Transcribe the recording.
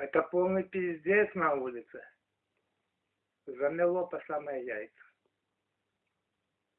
Это полный пиздец на улице. Замело по самые яйца.